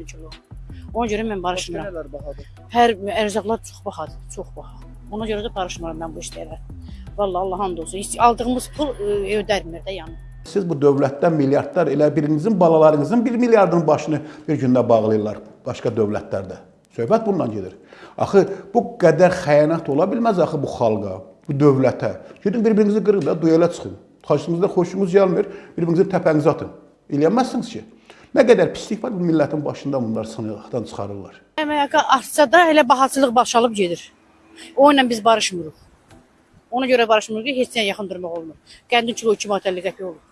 qəndin kilo. Ona görə mən Başqa barışmıram. nələr bahadır? Hər ərzaqlar çox bahadır, çox baha. Ona görə də barışmıram mən bu işlərə. Vallahi Allah and olsun. Heç Aldığımız pul e, ödərmir də yəni. Siz bu dövlətdən milyardlar elə birinizin balalarınızın 1 milyardın başını bir gündə bağlayırlar başqa dövlətlərdə. Söhbət bundan gedir. Axı bu qədər xəyanət ola bilməz axı bu xalqa, bu dövlətə. Gedin bir-birinizi qırın da, duelə çıxın. Xaçınızda xoşunuz gəlmir, bir-birinizin təpənizi atın. Eləyəməzsiniz ki. Nə qədər pislik var bu millətin başında bunlar sınıqdan çıxarırlar. Əmək artsa da elə bahaçılıq başalıb gedir. O ilə biz barışmırıq. Ona görə barışmırıq ki, heç nəyə yaxın durmaq olmur. Qəndin kilo 2 manat 50 qəpik olur.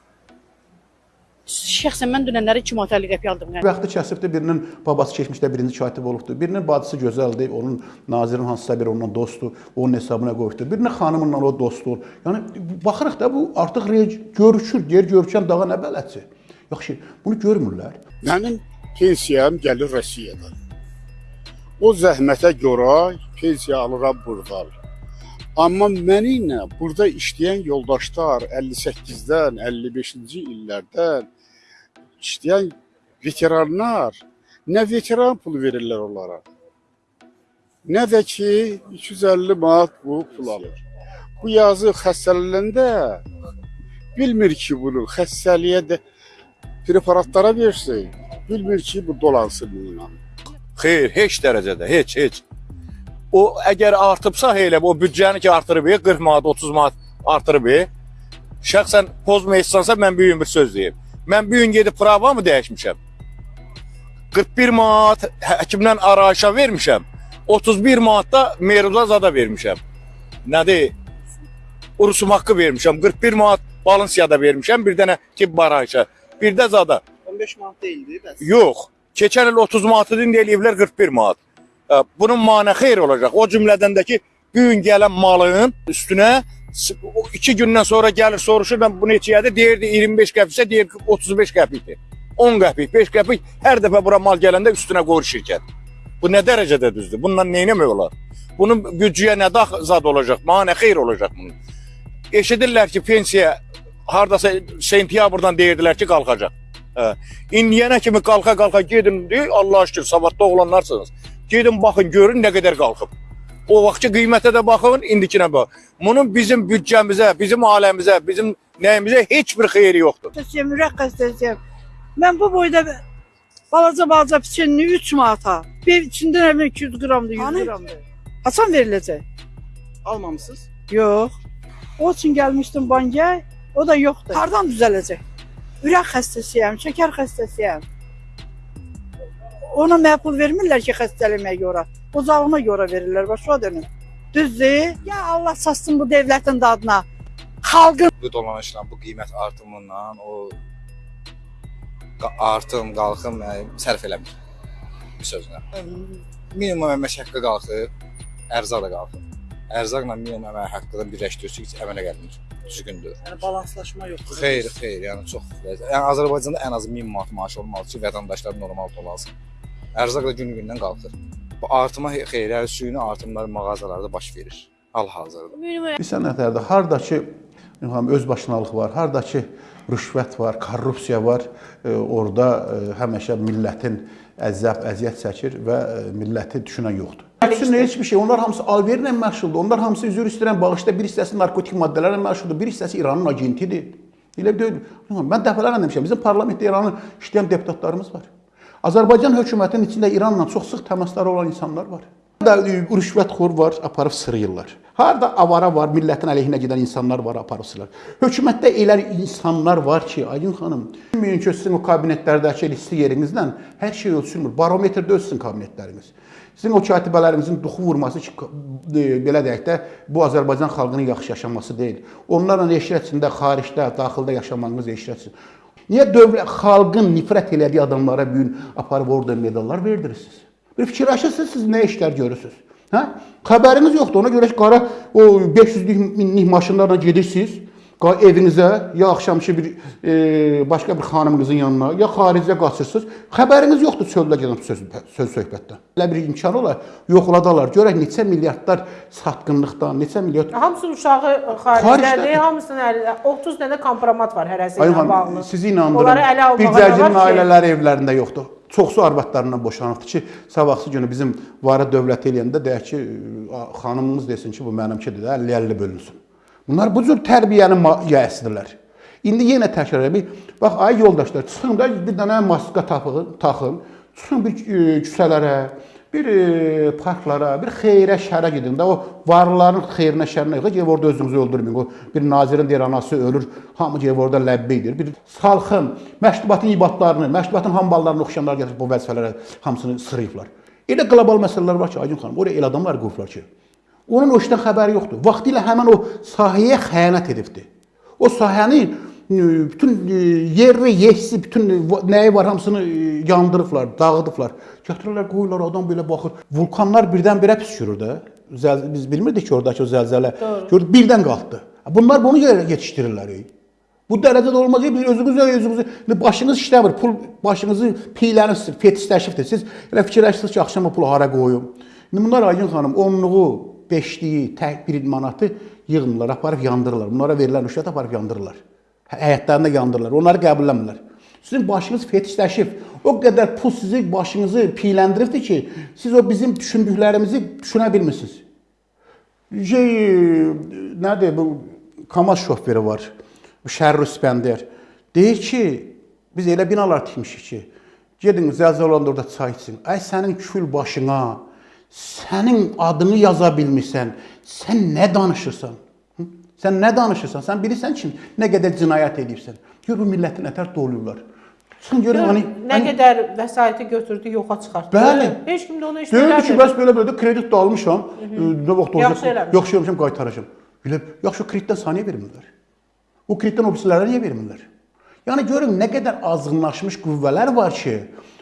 Şəxsən mən dünənləri 2 manat 50 qəpik aldım. Vaxtı kəsibdir, birinin babası keçmişdə birinci katib olubdur, birinin bacısı gözəldir, onun nazirin hansısa biri onunla dostdur, onun hesabına qoyubdur. Birinin xanımınla o dostdur. Yəni baxırıq da bu artıq görüşür, yer görkən dağa nə bələdçi. Yaxşı, bunu görmürlər. Mənim pensiyam gəlir Rusiyadan. O zəhmətə görə pensiya alıram burdan. Amma mənimlə burada işləyən yoldaşlar 58-dən, 55-ci illərdən işləyən veteranlar nə veteran pulu verirlər onlara. Nə də ki 250 manat bu pul alır. Bu yazı xəstələnəndə bilmir ki bunu xəstəliyə də preparatlara versin. Bilmir ki bu dolansın bununla. Xeyr, heç dərəcədə, heç, heç. O əgər artıbsa elə o büdcəni ki artırıb, 40 manat, 30 manat artırıb. Şəxsən pozmayısansa mən bu gün bir söz deyim. Mən bu gün gedib pravamı dəyişmişəm. 41 manat həkimdən arayışa vermişəm. 31 manat da Meruza zada vermişəm. Nədir? Urusum haqqı vermişəm. 41 manat Balansiyada vermişəm. Bir dənə tibb arayışa. Bir də zada. 15 manat deyildi bəs. Yox. Keçən il 30 manatı indi eləyiblər 41 manat. Bunun manə xeyr olacaq. O cümlədən də ki, bu gün gələn malın üstünə s- o iki gündən sonra gəlir soruşur mən bu neçəyədir? Deyirdi 25 qəpiksə deyir ki 35 qəpikdir. 10 qəpik, 5 qəpik hər dəfə bura mal gələndə üstünə qoyur şirkət. Bu nə dərəcədə düzdür? Bundan nə etmək olar? Bunun büdcəyə nə dax zad olacaq? Manə xeyr olacaq bunun. Eşidirlər ki, pensiya hardasa sentyabrdan deyirdilər ki, qalxacaq. Hə. İndiyənə kimi qalxa-qalxa gedin, Allah şükür, savadlı oğlanlarsınız. Gedin baxın, görün nə qədər qalxıb. O vaxtki qiymətə də baxın, indikinə bax. Bunun bizim büdcəmizə, bizim aləmizə, bizim nəyimizə heç bir xeyri yoxdur. Ürək xəstəsiyəm. Mən bu boyda balaca balaca piçenini 3 manata. Bir içində nə bilim 200 qramdır, 100 Hani? qramdır. Haçan veriləcək? Almamısınız? Yox. O üçün gəlmişdim bankaya, o da yoxdur. Hardan düzələcək? Ürək xəstəsiyəm, şəkər xəstəsiyəm. Ona mənə pul vermirlər ki, xəstəliyimə görə. Qocalığıma görə verirlər, başa dönüm. Düzdür? Ya Allah satsın bu dövlətin dadına. Xalqın bu dolanışla, bu qiymət artımından o artım, qalxım yəni, sərf eləmir. Bir sözlə. Minimum əmək haqqı qalxır, ərzaq da qalxır. Ərzaqla əmək haqqını birləşdirsək əmələ gəlmir. Düzgündür. Yəni balanslaşma yoxdur. Xeyr, xeyr, yəni çox yəni Azərbaycanda ən az 1000 manat maaş olmalı ki, vətəndaşlar normal dolansın. Ərzaq da gün-gündən qalxır. Bu artıma xeyr, yəni süni artımlar mağazalarda baş verir. Hal-hazırda. Bir sənətlərdə hardakı İlham öz başınalıq var, hardakı rüşvət var, korrupsiya var, e, orada e, həmişə millətin əzab, əziyyət çəkir və e, milləti düşünən yoxdur. Üçün heç bir şey, onlar hamısı alverlə məşğuldur. Onlar hamısı üzr istəyirəm, bağışda bir hissəsi narkotik maddələrlə məşğuldur, bir hissəsi İranın agentidir. Elə deyil. Mən dəfələrlə demişəm, bizim parlamentdə İranın işləyən deputatlarımız var. Azərbaycan hökumətinin içində İranla çox sıx təmasları olan insanlar var. Da rüşvətxor var, aparıb sırıyırlar. Harda avara var, millətin əleyhinə gedən insanlar var, aparıb sırırlar. Hökumətdə elə insanlar var ki, Aydın xanım, bilməyin ki, sizin o kabinetlərdəki listi yerinizlə hər şey ölçülmür. Barometrdə ölçsün kabinetləriniz. Sizin o katibələrinizin duxu vurması ki, e, belə deyək də, bu Azərbaycan xalqının yaxşı yaşaması deyil. Onlarla eşrət içində, xaricdə, daxildə yaşamağınız eşrətsin. Niyə dövlət xalqın nifrət elədiyi adamlara bu gün aparıb orada medallar verdirirsiniz? Bir fikirləşirsiniz, siz nə işlər görürsüz? Hə? Xəbəriniz yoxdur. Ona görə ki, qara o 500-lük minlik maşınlarla gedirsiniz, evinizə ya axşamçı bir e, başqa bir xanımınızın yanına, ya xaricə qaçırsınız. Xəbəriniz yoxdur çöldə gedən söz, söz söhbətdən. Elə bir imkan olar, yoxladalar. Görək neçə milyardlar satqınlıqdan, neçə milyard Hamısının uşağı Xaricdədir. hamısının əli, 30 dənə kompromat var hərəsi ilə Ayın bağlı. sizi almağa Bir cərginin ailələri evlərində yoxdur. Çoxsu arvadlarından boşanıbdı ki, sabahsı günü bizim varı dövlət eləyəndə deyək ki, xanımımız desin ki, bu mənimkidir də 50-50 bölünsün. Bunlar bu cür tərbiyənin yiyəsidirlər. İndi yenə təkrar edeyim. Bax, ay yoldaşlar, çıxın da bir dənə maska tapın, taxın. Çıxın bir e, küçələrə, bir e, parklara, bir xeyrə, şərə gedin də o varlıların xeyrinə, şərinə yox, gedib orada özünüzü öldürməyin. O bir nazirin deyir anası ölür, hamı gedib orada ləbbeydir. Bir salxın, məştubatın ibadlarını, məştubatın hamballarını oxuyanlar gətirib bu vəzifələrə hamısını sırıyıblar. Elə qlobal məsələlər var ki, Aygün xanım, oraya elə adamlar qoyublar ki, onun o işdən xəbəri yoxdur. Vaxtilə həmin o sahəyə xəyanət edibdi. O sahənin bütün e, yerli, yehsi, bütün nəyi var hamısını e, yandırıblar, dağıdıblar. Gətirirlər, qoyurlar, adam belə baxır. Vulkanlar birdən-birə püskürür də. Biz bilmirdik ki, oradakı o zəlzələ. Gördük, birdən qalxdı. Bunlar bunu yetişdirirlər. Bu dərəcədə olmaz. Biz özünüzü özünüzü başınız işləmir. Pul başınızı piylənirsiniz, fetişləşibdir. Siz elə fikirləşirsiniz ki, axşam o pulu hara qoyum. İndi bunlar Aygün xanım onluğu, beşliyi, tək bir manatı yığmırlar, aparıb yandırırlar. Bunlara verilən rüşvət aparıb yandırırlar. Həyətlərində yandırırlar. Onları qəbulləmirlər. Sizin başınız fetişləşib. O qədər pul sizi başınızı piyləndiribdir ki, siz o bizim düşündüklərimizi düşünə bilmirsiniz. Şey, nədir bu Kamaz şoförü var. Bu Şərrü İspəndər. Deyir ki, biz elə binalar tikmişik ki, gedin zəlzələ olanda orada çay için. Ay sənin kül başına, sənin adını yaza bilmirsən, sən nə danışırsan? Sən nə danışırsan? Sən bilirsən ki, nə qədər cinayət edibsən. Gör bu milləti nətər doluyurlar. Çıxın görün hani Nə qədər vəsaiti götürdü, yoxa çıxartdı. Bəli. Heç kim də ona heç Deyirdi ki, eləmir. bəs belə belə də kredit də almışam. Nə vaxt olacaq? Yaxşı eləmiş. Yaxşı eləmişəm, qaytaracağam. Belə yaxşı kreditdən saniyə vermirlər. O kreditdən o birisilərə niyə vermirlər? Yəni görün nə qədər azğınlaşmış qüvvələr var ki,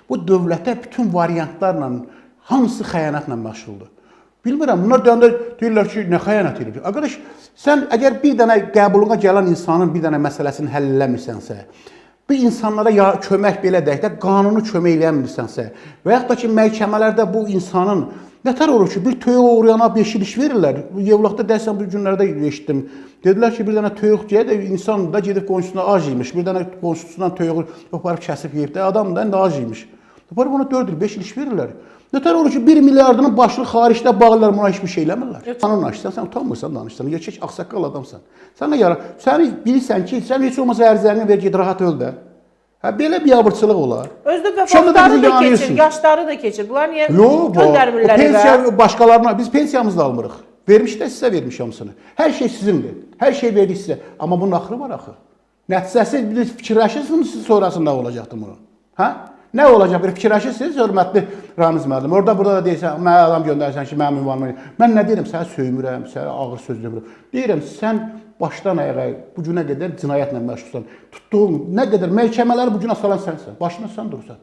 bu dövlətə bütün variantlarla hamısı xəyanətlə məşğuldur. Bilmirəm, bunlar deyəndə deyirlər ki, nə xəyanət edir? Arkadaş, sən əgər bir dənə qəbuluna gələn insanın bir dənə məsələsini həll eləmirsənsə, bu insanlara ya kömək belə deyək də qanuni kömək eləmirsənsə və yaxud da ki məhkəmələrdə bu insanın nətər olur ki, bir toyuq uğrayana 5 il iş verirlər. Bu Yevlaxda dəsən bu günlərdə eşitdim. Dedilər ki, bir dənə toyuq yeyə də insan da gedib qonşusuna ac yemiş. Bir dənə qonşusundan toyuğu aparıb kəsib yeyib də adam da indi ac yemiş. Aparıb ona 4 il, 5 il iş verirlər. Nətər olur ki, 1 milyardının başını xaricdə bağlılar, buna heç bir şey eləmirlər. Qanun açsan, sən utanmırsan danışsan, gerçək ağsaqqal adamsan. Sən nə yara, sən bilirsən ki, sən heç olmasa ərzəni ver, get rahat öl də. Hə belə bir abırçılıq olar. Özdə və Şu anda da keçir, yaşları da keçir. Bunlar niyə göndərmirlər pensiya başqalarına biz pensiyamızı da almırıq. Vermiş də sizə vermiş hamısını. Hər şey sizindir. Hər şey verdik sizə. Amma bunun axırı var axı. Nəticəsi bir fikirləşirsiniz siz sonrasında olacaqdı bunu? Hə? Nə olacaq? Bir fikirləşirsiniz, hörmətli Ramiz müəllim. Orada burada da deyirsən, mənə adam göndərsən ki, mənim ünvanımı. Mən nə deyirəm? Səni söymürəm, səni ağır söz demirəm. Deyirəm, sən başdan ayağa bu günə qədər cinayətlə məşğulsan. Tutduğun nə qədər məhkəmələri bu günə salan sənsən. Başına sən durursan.